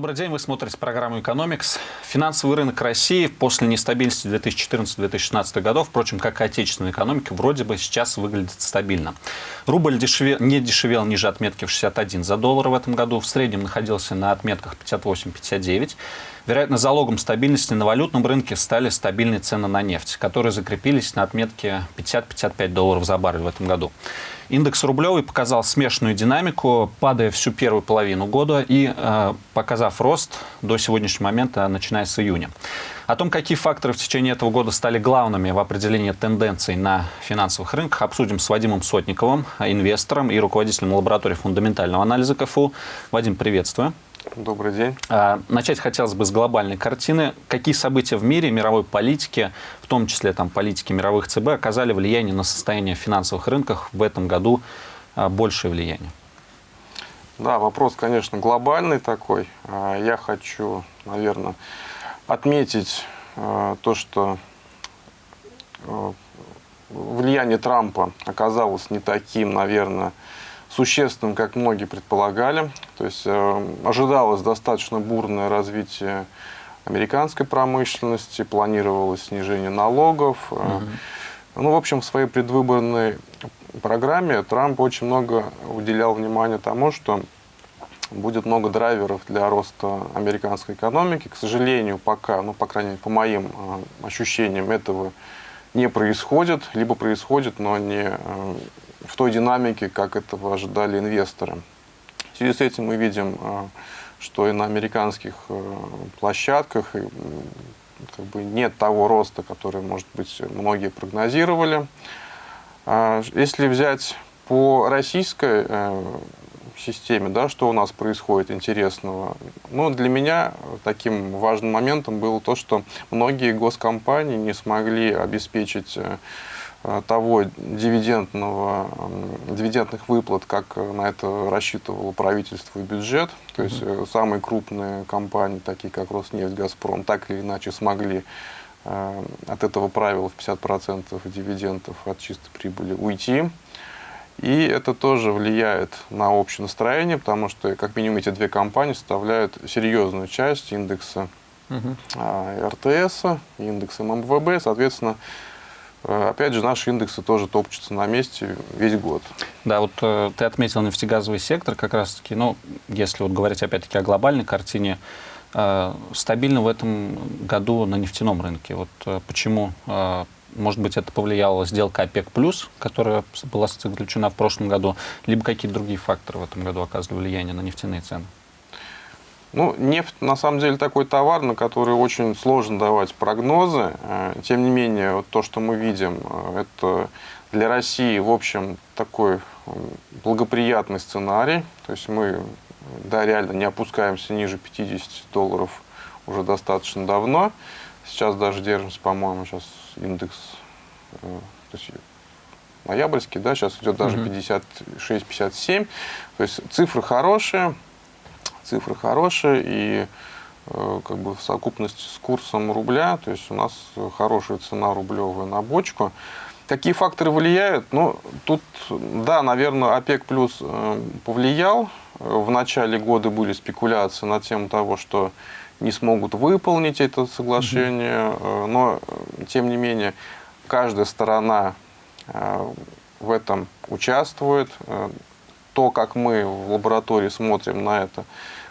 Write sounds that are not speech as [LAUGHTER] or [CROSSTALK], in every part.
Добрый день, вы смотрите программу «Экономикс». Финансовый рынок России после нестабильности 2014-2016 годов, впрочем, как и отечественная экономика, вроде бы сейчас выглядит стабильно. Рубль дешеве, не дешевел ниже отметки в 61 за доллар в этом году, в среднем находился на отметках 58-59. Вероятно, залогом стабильности на валютном рынке стали стабильные цены на нефть, которые закрепились на отметке 50-55 долларов за баррель в этом году. Индекс рублевый показал смешанную динамику, падая всю первую половину года и э, показав рост до сегодняшнего момента, начиная с июня. О том, какие факторы в течение этого года стали главными в определении тенденций на финансовых рынках, обсудим с Вадимом Сотниковым, инвестором и руководителем лаборатории фундаментального анализа КФУ. Вадим, приветствую. Добрый день. А, начать хотелось бы с глобальной картины. Какие события в мире, мировой политике, в том числе там, политики мировых ЦБ, оказали влияние на состояние финансовых рынков в этом году а, большее влияние? Да, вопрос, конечно, глобальный такой. А, я хочу, наверное, отметить то, что влияние Трампа оказалось не таким, наверное, существенным, как многие предполагали. То есть э, ожидалось достаточно бурное развитие американской промышленности, планировалось снижение налогов. Угу. Ну, в общем, в своей предвыборной программе Трамп очень много уделял внимания тому, что будет много драйверов для роста американской экономики. К сожалению, пока, ну, по крайней мере, по моим э, ощущениям, этого не происходит, либо происходит, но не в той динамике, как этого ожидали инвесторы. В связи с этим мы видим, э, что и на американских э, площадках как бы нет того роста, который, может быть, многие прогнозировали. А если взять по российской системе, да, что у нас происходит интересного. Ну, для меня таким важным моментом было то, что многие госкомпании не смогли обеспечить Э, того дивидендного, дивидендных выплат, как на это рассчитывало правительство и бюджет. То есть mm -hmm. самые крупные компании, такие как Роснефть, Газпром, так или иначе смогли э, от этого правила в 50% дивидендов от чистой прибыли уйти. И это тоже влияет на общее настроение, потому что, как минимум, эти две компании составляют серьезную часть индекса угу. РТС, индекса ММВБ. Соответственно, Э, опять же, наши индексы тоже топчутся на месте весь год. Да, вот э, ты отметил нефтегазовый сектор как раз-таки, ну, если вот говорить опять-таки о глобальной картине, э, стабильно в этом году на нефтяном рынке. Вот э, почему, э, может быть, это повлияла сделка ОПЕК+, которая была заключена в прошлом году, либо какие-то другие факторы в этом году оказывали влияние на нефтяные цены? Ну, нефть на самом деле такой товар, на который очень сложно давать прогнозы. Э, тем не менее, вот то, что мы видим, э, это для России, в общем, такой благоприятный сценарий. То есть мы, да, реально не опускаемся ниже 50 долларов уже достаточно давно. Сейчас даже держимся, по-моему, сейчас индекс, э, то есть ноябрьский, да, сейчас идет даже 56-57. То есть цифры хорошие цифры хорошие, и э, как бы в совокупности с курсом рубля, то есть у нас хорошая цена рублевая на бочку. Какие факторы влияют? Ну, тут, да, наверное, ОПЕК плюс э, повлиял. В начале года были спекуляции на тему того, что не смогут выполнить это соглашение, mm но, тем не менее, каждая сторона в этом участвует. То, как мы в лаборатории смотрим на это,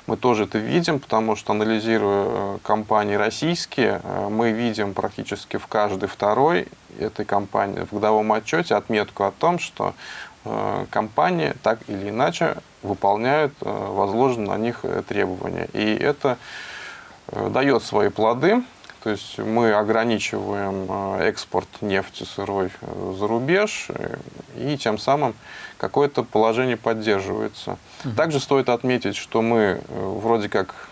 мы тоже это видим, потому что, анализируя э, компании российские, э, мы видим практически в каждой второй этой компании в годовом отчете отметку о том, что э, компании так или иначе выполняют возложенные на них требования. И это дает свои плоды. То есть мы ограничиваем экспорт нефти сырой за рубеж, и тем самым какое-то положение поддерживается. Угу. Также стоит отметить, что мы э, вроде как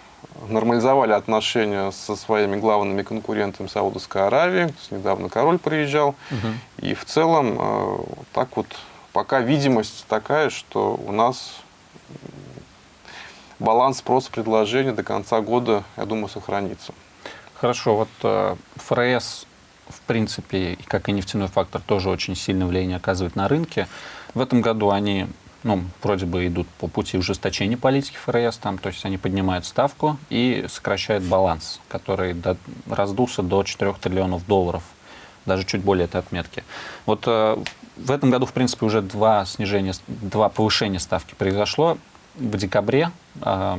нормализовали отношения со своими главными конкурентами Саудовской Аравии. Недавно король приезжал. Угу. И в целом э, так вот пока видимость такая, что у нас баланс спроса предложения до конца года, я думаю, сохранится. Хорошо, вот э, ФРС, в принципе, как и нефтяной фактор, тоже очень сильное влияние оказывает на рынке. В этом году они ну, вроде бы идут по пути ужесточения политики ФРС, там, то есть они поднимают ставку и сокращают баланс, который до, раздулся до 4 триллионов долларов, даже чуть более этой отметки. Вот э, в этом году, в принципе, уже два снижения, два повышения ставки произошло. В декабре э,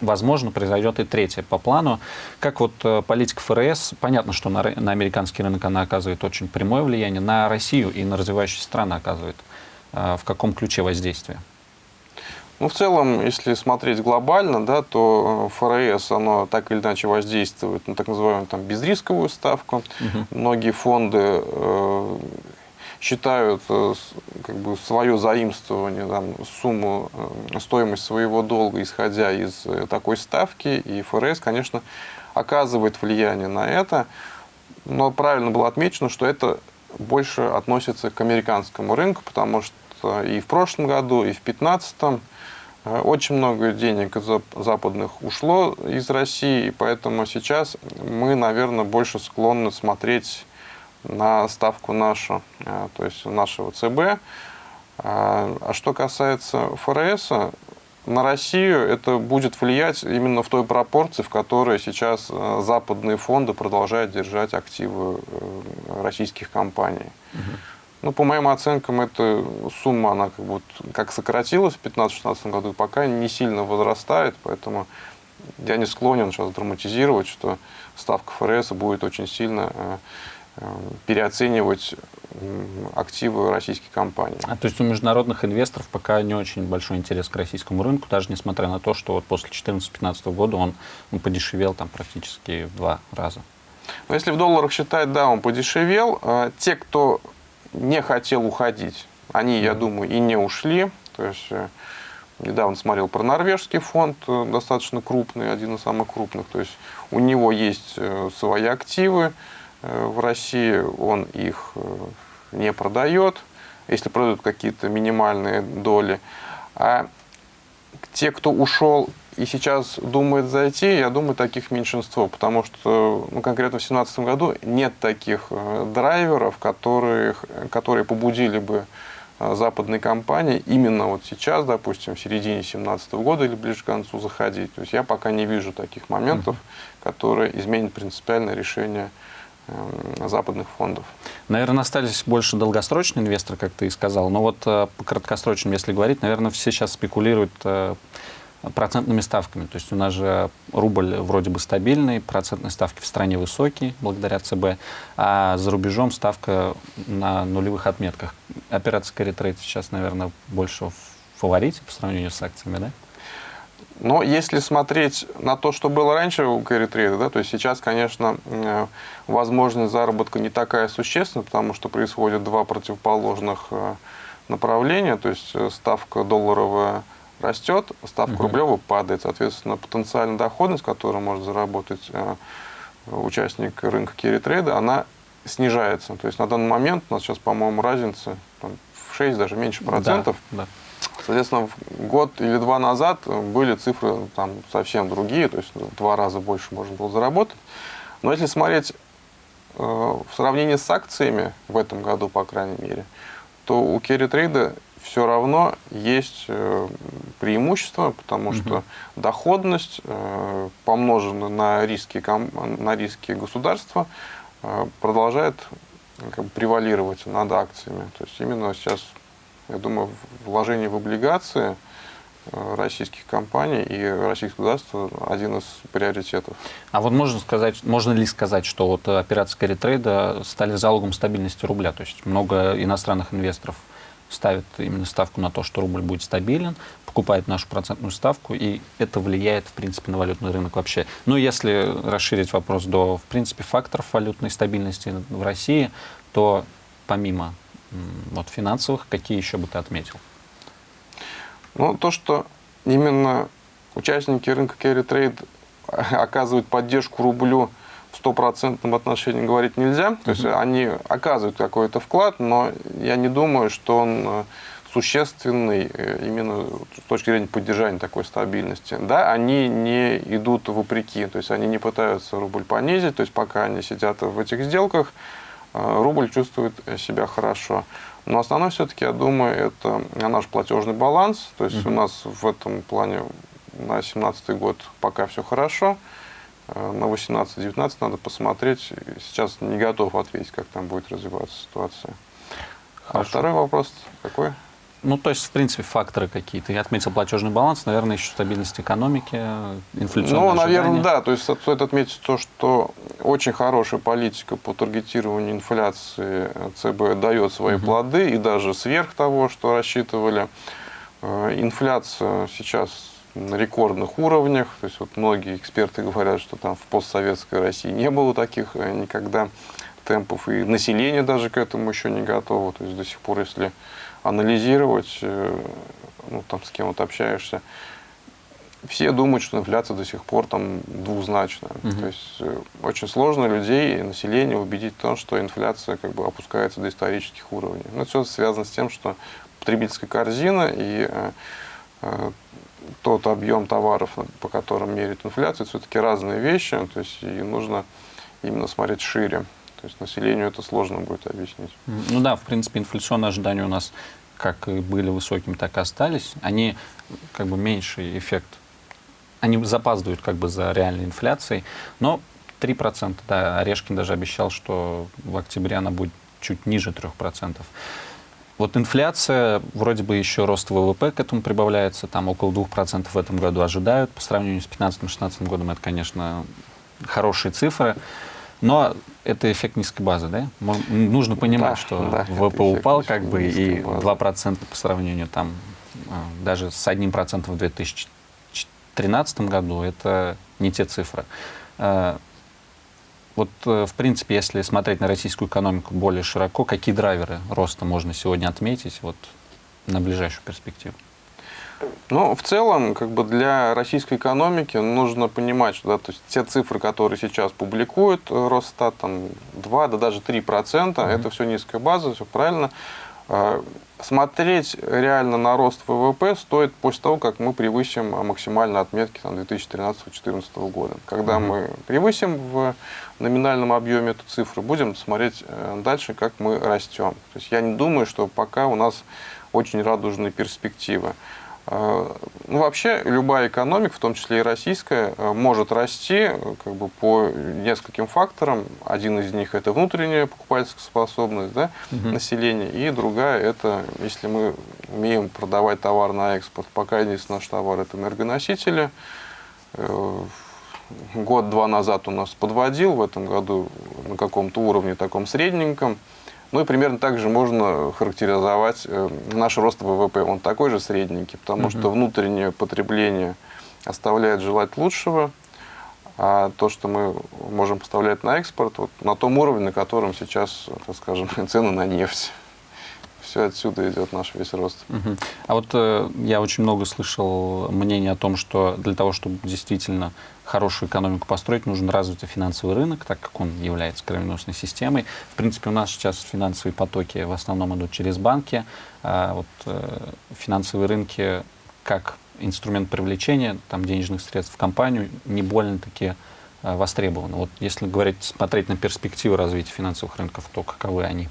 возможно, произойдет и третье по плану. Как вот э, политика ФРС, понятно, что на, на американский рынок она оказывает очень прямое влияние, на Россию и на развивающиеся страны оказывает. Э, в каком ключе воздействие? Ну, в целом, если смотреть глобально, да, то э, ФРС, оно так или иначе воздействует на так называемую там, безрисковую ставку. Угу. Многие фонды э, считают э, как бы, свое заимствование, там, сумму, э, стоимость своего долга, исходя из э, такой ставки. И ФРС, конечно, оказывает влияние на это. Но правильно было отмечено, что это больше относится к американскому рынку, потому что и в прошлом году, и в 2015 очень много денег западных ушло из России, и поэтому сейчас мы, наверное, больше склонны смотреть на ставку нашу, э, то есть нашего ЦБ. А, а что касается ФРС, на Россию это будет влиять именно в той пропорции, в которой сейчас э, западные фонды продолжают держать активы э, российских компаний. Угу. Ну, по моим оценкам, эта сумма, она как, бы, как сократилась в 2015-2016 году, пока не сильно возрастает, поэтому я не склонен сейчас драматизировать, что ставка ФРС будет очень сильно Э, переоценивать активы российских компаний. А то есть у международных инвесторов пока не очень большой интерес к российскому рынку, даже несмотря на то, что вот после 2014-2015 года он, он подешевел там практически в два раза. Но если в долларах считать, да, он подешевел. А те, кто не хотел уходить, они, я думаю, и не ушли. То есть э, недавно смотрел про норвежский фонд, э, достаточно крупный, один из самых крупных. То есть у него есть свои активы, Э, в России, он их э, не продает, если продают какие-то минимальные доли. А те, кто ушел и сейчас думает зайти, я думаю, таких меньшинство, потому что ну, конкретно в 2017 году нет таких э, драйверов, которые, которые побудили бы западные компании именно вот сейчас, допустим, в середине 2017 года или ближе к концу заходить. То есть я пока не вижу таких моментов, которые изменят принципиальное решение Э, западных фондов. Наверное, остались больше долгосрочные инвесторы, как ты и сказал. Но вот э, по краткосрочным, если говорить, наверное, все сейчас спекулируют э, процентными ставками. То есть у нас же рубль вроде бы стабильный, процентные ставки в стране высокие, благодаря ЦБ, а за рубежом ставка на нулевых отметках. Операция Carry Trade сейчас, наверное, больше в фаворите по сравнению с акциями, да? Но если смотреть на то, что было раньше у trade, да, то есть сейчас, конечно, э, возможность заработка не такая существенная, потому что происходят два противоположных э, направления, то есть э, ставка долларовая растет, ставка угу. рублевая падает, соответственно, потенциальная доходность, которую может заработать участник рынка trade, она снижается. То есть на данный момент у нас сейчас, по-моему, разница там, в 6, даже меньше процентов. Да, да. Соответственно, год или два назад были цифры там совсем другие, то есть в два раза больше можно было заработать. Но если смотреть э, в сравнении с акциями в этом году, по крайней мере, то у Керри Трейда все равно есть э, преимущество, потому угу. что доходность, э, помноженная на риски, на риски государства, продолжает как бы, превалировать над акциями. То есть именно сейчас я думаю, вложение в облигации э, российских компаний и российского государства один из приоритетов. А вот можно сказать, можно ли сказать, что вот операции карри-трейда стали залогом стабильности рубля? То есть много иностранных инвесторов ставят именно ставку на то, что рубль будет стабилен, покупает нашу процентную ставку, и это влияет, в принципе, на валютный рынок вообще. Ну, если расширить вопрос до, в принципе, факторов валютной стабильности в России, то помимо вот финансовых, какие еще бы ты отметил? Ну, то, что именно участники рынка carry trade [LAUGHS] оказывают поддержку рублю в стопроцентном отношении говорить нельзя. То есть они оказывают какой-то вклад, но я не думаю, что он э, существенный э, именно с точки зрения поддержания такой стабильности. Да, они не идут вопреки, то есть они не пытаются рубль понизить, то есть пока они сидят в этих сделках, рубль чувствует себя хорошо. Но основное все-таки, я думаю, это наш платежный баланс. То есть угу. у нас в этом плане на 2017 год пока все хорошо. Э, на 18-19 надо посмотреть. Сейчас не готов ответить, как там будет развиваться ситуация. А Хорошо. А второй вопрос какой? Ну, то есть, в принципе, факторы какие-то. Я отметил платежный баланс, наверное, еще стабильность экономики, инфляционные Ну, наверное, ожидания. да. То есть, стоит отметить то, что очень хорошая политика по таргетированию инфляции ЦБ дает свои угу. плоды, и даже сверх того, что рассчитывали. Э, инфляция сейчас на рекордных уровнях. То есть, вот многие эксперты говорят, что там в постсоветской России не было таких э, никогда темпов, и население даже к этому еще не готово. То есть, до сих пор, если анализировать, э, ну, там, с кем вот общаешься, все думают, что инфляция до сих пор там двузначная. Угу. То есть э, очень сложно людей, население убедить в том, что инфляция как бы опускается до исторических уровней. Но это все связано с тем, что потребительская корзина и э, э, тот объем товаров, по которым меряет инфляцию, все-таки разные вещи. То есть и нужно именно смотреть шире. То есть населению это сложно будет объяснить. Ну да, в принципе, инфляционные ожидания у нас как были высокими, так и остались. Они как бы меньший эффект, они запаздывают как бы за реальной инфляцией, но 3%, да, Орешкин даже обещал, что в октябре она будет чуть ниже 3%. Вот инфляция, вроде бы еще рост ВВП к этому прибавляется, там около 2% в этом году ожидают. По сравнению с 2015-2016 годом это, конечно, хорошие цифры. Но это эффект низкой базы, да? Нужно понимать, да, что да, ВВП упал как бы, и базы. 2% по сравнению там а, даже с одним процентом в 2013 году, это не те цифры. А, вот, э, в принципе, если смотреть на российскую экономику более широко, какие драйверы роста можно сегодня отметить вот, на ближайшую перспективу? Ну, в целом, как бы для российской экономики нужно понимать, что да, то есть те цифры, которые сейчас публикуют э, Росстат, там 2, да даже 3 процента, mm -hmm. это все низкая база, все правильно. А, смотреть реально на рост ВВП стоит после того, как мы превысим максимальные отметки 2013-2014 года. Когда mm -hmm. мы превысим в номинальном объеме эту цифру, будем смотреть э, дальше, как мы растем. То есть я не думаю, что пока у нас очень радужные перспективы. А, ну, вообще, любая экономика, в том числе и российская, э, может расти как бы, по нескольким факторам. Один из них – это внутренняя покупательская способность да, угу. населения, и другая – это, если мы умеем продавать товар на экспорт. Пока единственный наш товар – это энергоносители. Э, год-два назад у нас подводил, в этом году на каком-то уровне таком средненьком – ну и примерно так же можно характеризовать э, наш рост ВВП. Он такой же средненький, потому угу. что внутреннее потребление оставляет желать лучшего, а то, что мы можем поставлять на экспорт, вот на том уровне, на котором сейчас, так скажем, [LAUGHS] цены на нефть все отсюда идет наш весь рост. Угу. А вот э, я очень много слышал мнений о том, что для того, чтобы действительно хорошую экономику построить, нужен развитый финансовый рынок, так как он является кровеносной системой. В принципе, у нас сейчас финансовые потоки в основном идут через банки. А вот э, финансовые рынки как инструмент привлечения там, денежных средств в компанию не больно-таки э, востребованы. Вот если говорить, смотреть на перспективы развития финансовых рынков, то каковы они?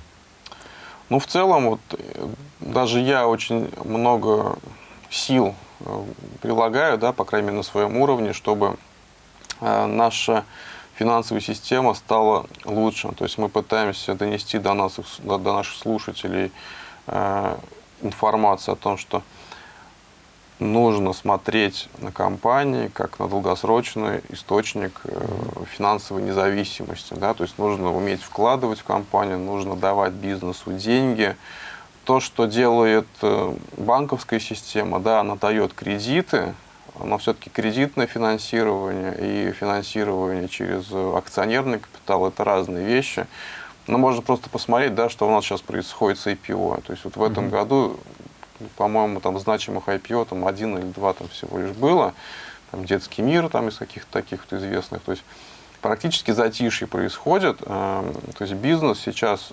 Ну, в целом, вот, э, даже я очень много сил э, прилагаю, да, по крайней мере, на своем уровне, чтобы э, наша финансовая система стала лучше. То есть мы пытаемся донести до, нас, до, наших слушателей информацию о том, что нужно смотреть на компании как на долгосрочный источник э, финансовой независимости. Да? То есть нужно уметь вкладывать в компанию, нужно давать бизнесу деньги. То, что делает э, банковская система, да, она дает кредиты, но все-таки кредитное финансирование и финансирование через акционерный капитал – это разные вещи. Но можно просто посмотреть, да, что у нас сейчас происходит с IPO. То есть вот в этом mm -hmm. году по-моему, там значимых IPO там один или два там всего лишь было. Там детский мир там из каких-то таких вот известных. То есть практически затишье происходит. Эм, то есть бизнес сейчас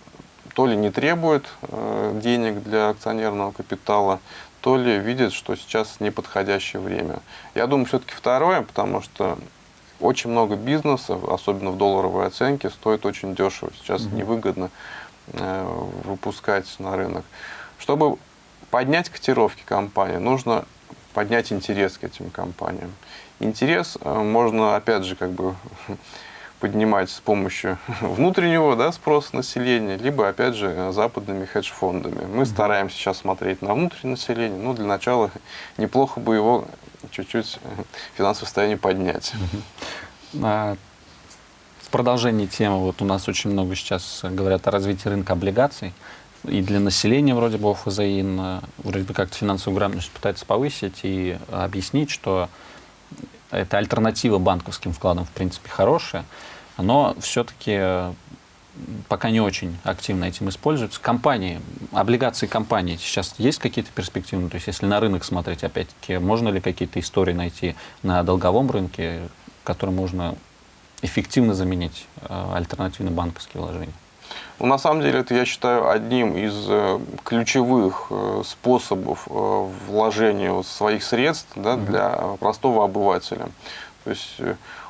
то ли не требует э, денег для акционерного капитала, то ли видит, что сейчас неподходящее время. Я думаю, все-таки второе, потому что очень много бизнесов, особенно в долларовой оценке, стоит очень дешево. Сейчас mm -hmm. невыгодно выпускать на рынок. Чтобы поднять котировки компании, нужно поднять интерес к этим компаниям. Интерес можно, опять же, как бы [LAUGHS] поднимать с помощью [LAUGHS] внутреннего да, спроса населения, либо, опять же, западными хедж-фондами. Мы стараемся сейчас смотреть на внутреннее население, но для начала [LAUGHS] неплохо бы его чуть-чуть финансовое состояние поднять. А, в продолжении темы, вот у нас очень много сейчас говорят о развитии рынка облигаций, и для населения вроде бы ОФЗИН вроде бы как-то финансовую грамотность пытается повысить и объяснить, что это альтернатива банковским вкладам, в принципе, хорошая, но все-таки пока не очень активно этим используются. Компании, облигации компаний сейчас есть какие-то перспективы? То есть если на рынок смотреть, опять-таки, можно ли какие-то истории найти на долговом рынке, которые можно эффективно заменить э, альтернативные банковские вложения? Ну, на самом деле, это, я считаю, одним из э, ключевых э, способов э, вложения своих средств да, для простого обывателя. То есть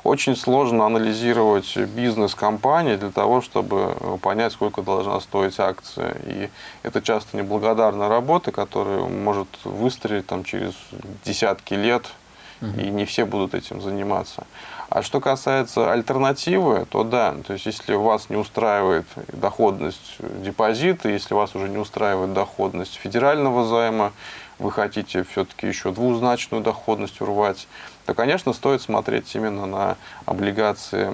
очень сложно анализировать бизнес компании для того, чтобы понять, сколько должна стоить акция. И это часто неблагодарная работа, которая может выстрелить там, через десятки лет, и не все будут этим заниматься. А что касается альтернативы, то да, то есть если вас не устраивает доходность депозита, если вас уже не устраивает доходность федерального займа, вы хотите все-таки еще двузначную доходность урвать, то, конечно, стоит смотреть именно на облигации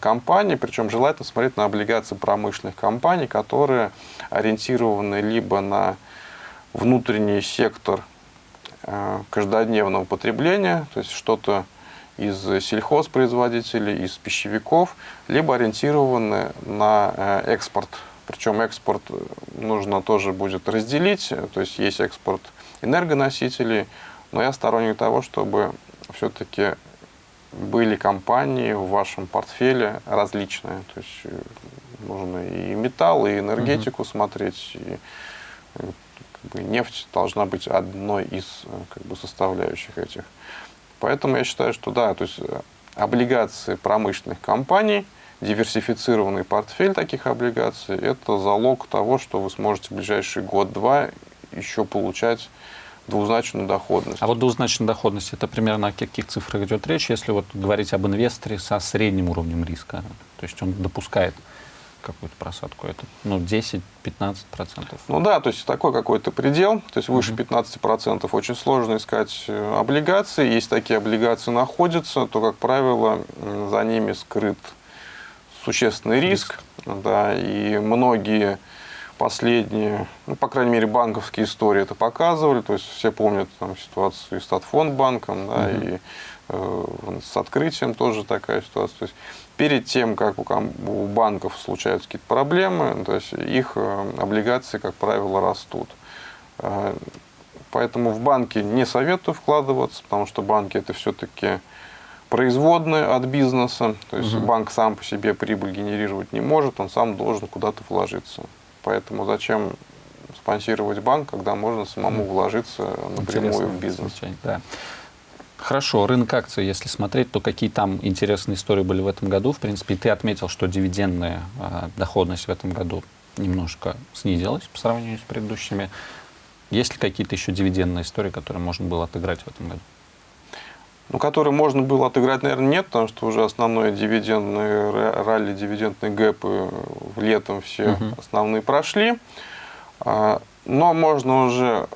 компаний, причем желательно смотреть на облигации промышленных компаний, которые ориентированы либо на внутренний сектор э, каждодневного потребления, то есть что-то из сельхозпроизводителей, из пищевиков, либо ориентированы на э, экспорт. Причем экспорт э, нужно тоже будет разделить, то есть есть экспорт энергоносителей, но я сторонник того, чтобы все-таки были компании в вашем портфеле различные. То есть э, нужно и металл, и энергетику угу. смотреть, и как бы, нефть должна быть одной из как бы, составляющих этих. Поэтому я считаю, что да, то есть э, облигации промышленных компаний, диверсифицированный портфель таких облигаций, это залог того, что вы сможете в ближайший год-два еще получать двузначную доходность. А вот двузначная доходность, это примерно о каких цифрах идет речь, если вот говорить об инвесторе со средним уровнем риска? То есть он допускает какую-то просадку? Это ну, 10-15%? Ну да, то есть такой какой-то предел, то есть выше 15% очень сложно искать э, облигации. Если такие облигации находятся, то, как правило, за ними скрыт существенный риск. риск. Да, и многие последние, ну, по крайней мере, банковские истории это показывали. То есть все помнят там, ситуацию и с Татфондбанком, да, угу. и э, с открытием тоже такая ситуация. То есть перед тем, как у банков случаются какие-то проблемы, то есть их э, облигации, как правило, растут. Э, поэтому в банки не советую вкладываться, потому что банки это все-таки производные от бизнеса. То есть угу. банк сам по себе прибыль генерировать не может, он сам должен куда-то вложиться. Поэтому зачем спонсировать банк, когда можно самому вложиться напрямую Интересно, в бизнес? Да. Хорошо, рынок акций, если смотреть, то какие там интересные истории были в этом году? В принципе, ты отметил, что дивидендная э, доходность в этом году немножко снизилась по сравнению с предыдущими. Есть ли какие-то еще дивидендные истории, которые можно было отыграть в этом году? Ну, которые можно было отыграть, наверное, нет, потому что уже основное дивидендные ралли, дивидендные гэпы в летом все угу. основные прошли. А, но можно уже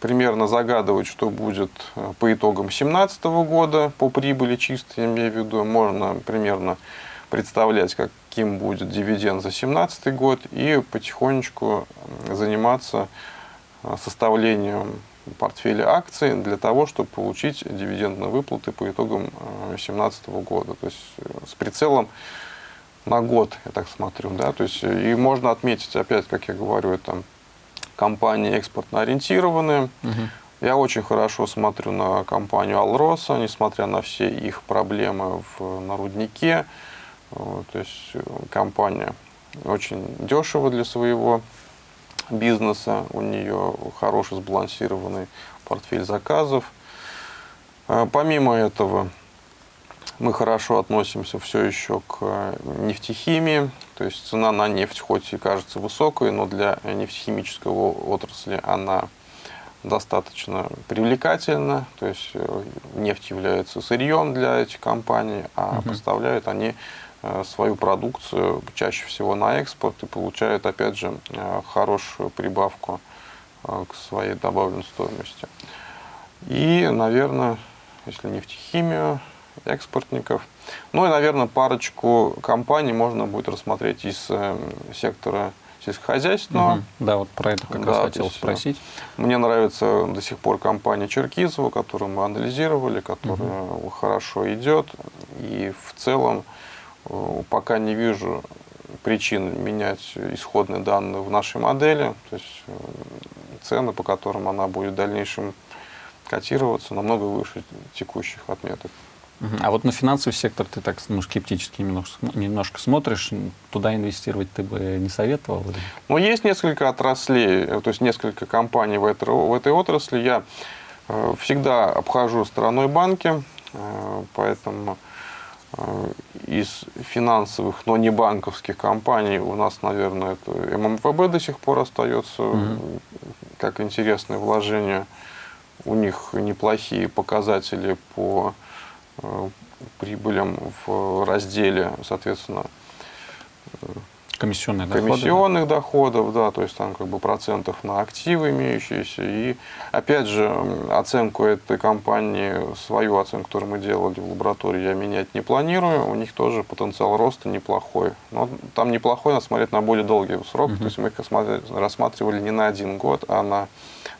примерно загадывать, что будет э, по итогам 2017 года по прибыли чисто, я имею в виду, можно примерно представлять, каким будет дивиденд за 2017 год и потихонечку заниматься э, составлением портфеля акций для того, чтобы получить дивидендные выплаты по итогам 2017 э, года. То есть с прицелом на год, я так смотрю. Да? То есть, и можно отметить, опять, как я говорю, это компании экспортно ориентированные. Угу. Я очень хорошо смотрю на компанию Алроса, несмотря на все их проблемы в, на руднике. То есть э, компания очень дешево для своего бизнеса, у нее хороший сбалансированный портфель заказов. Э, помимо этого, Мы хорошо относимся все еще к нефтехимии, то есть цена на нефть хоть и кажется высокой, но для нефтехимической отрасли она достаточно привлекательна, то есть э, нефть является сырьем для этих компаний, а угу. поставляют они э, свою продукцию чаще всего на экспорт и получают, опять же, э, хорошую прибавку к своей добавленной стоимости. И, наверное, если нефтехимию, экспортников. Ну и, наверное, парочку компаний можно будет рассмотреть из э, сектора сельскохозяйственного. Угу. Да, вот про это как да, раз хотел спросить. Мне нравится до сих пор компания Черкизова, которую мы анализировали, которая угу. хорошо идет. И в целом э, пока не вижу причин менять исходные данные в нашей модели. То есть э, цены, по которым она будет в дальнейшем котироваться, намного выше текущих отметок. А вот на финансовый сектор ты так ну, скептически немножко, немножко смотришь, туда инвестировать ты бы не советовал? Ну, есть несколько отраслей, то есть несколько компаний в этой, в этой отрасли. Я э, всегда обхожу стороной банки, э, поэтому э, из финансовых, но не банковских компаний у нас, наверное, это ММВБ до сих пор остается угу. как интересное вложение. У них неплохие показатели по Э, прибылям в разделе, соответственно, комиссионных, комиссионных доходов, да, то есть там как бы процентов на активы имеющиеся. И опять же, оценку этой компании, свою оценку, которую мы делали в лаборатории, я менять не планирую. У них тоже потенциал роста неплохой. Но там неплохой, надо смотреть на более долгий срок. Угу. То есть мы их рассматривали не на один год, а на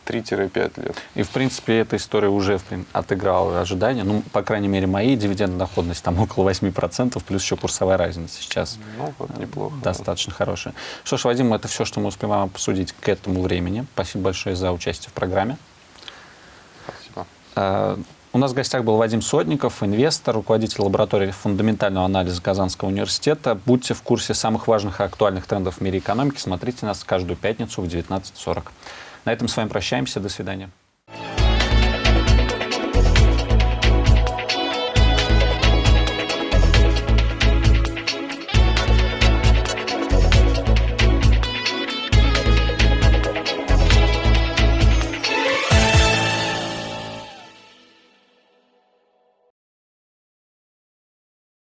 3-5 лет. И, в принципе, эта история уже отыграла ожидания. Ну, по крайней мере, мои дивидендная доходность там [LAUGHS] около 8%, плюс еще курсовая разница сейчас. Ну, вот неплохо. Достаточно да. хорошая. Что ж, Вадим, это все, что мы успеваем обсудить к этому времени. Спасибо большое за участие в программе. Спасибо. А, у нас в гостях был Вадим Сотников, инвестор, руководитель лаборатории фундаментального анализа Казанского университета. Будьте в курсе самых важных и актуальных трендов в мире экономики. Смотрите нас каждую пятницу в 19.40. На этом с вами прощаемся. До свидания.